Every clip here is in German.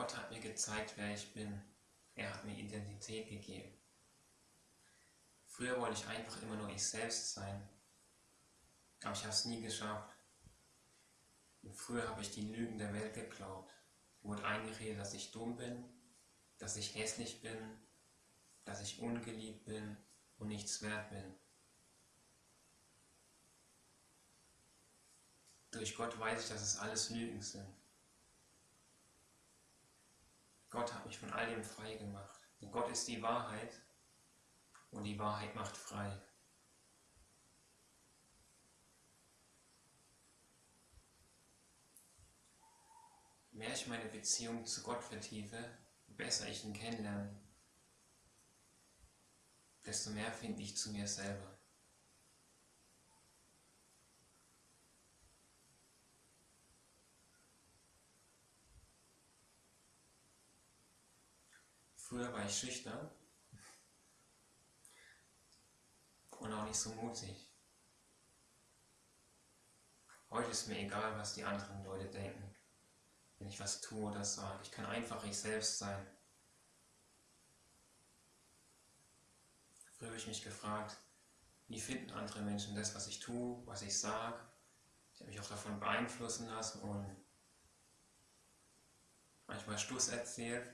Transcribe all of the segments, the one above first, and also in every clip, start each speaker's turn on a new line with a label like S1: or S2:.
S1: Gott hat mir gezeigt, wer ich bin. Er hat mir Identität gegeben. Früher wollte ich einfach immer nur ich selbst sein, aber ich habe es nie geschafft. Und früher habe ich die Lügen der Welt geglaubt, wurde eingeredet, dass ich dumm bin, dass ich hässlich bin, dass ich ungeliebt bin und nichts wert bin. Durch Gott weiß ich, dass es alles Lügen sind. Gott hat mich von all dem frei gemacht. Und Gott ist die Wahrheit und die Wahrheit macht frei. Je mehr ich meine Beziehung zu Gott vertiefe, je besser ich ihn kennenlerne, desto mehr finde ich zu mir selber. Früher war ich schüchtern und auch nicht so mutig. Heute ist mir egal, was die anderen Leute denken, wenn ich was tue oder sage. Ich kann einfach ich selbst sein. Früher habe ich mich gefragt, wie finden andere Menschen das, was ich tue, was ich sage. Ich habe mich auch davon beeinflussen lassen und manchmal Stuss erzählt.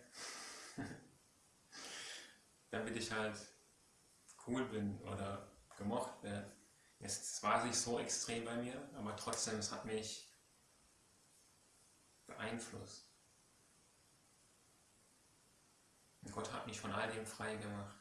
S1: Damit ich halt cool bin oder gemocht werde. Es war nicht so extrem bei mir, aber trotzdem, es hat mich beeinflusst. Und Gott hat mich von all dem frei gemacht.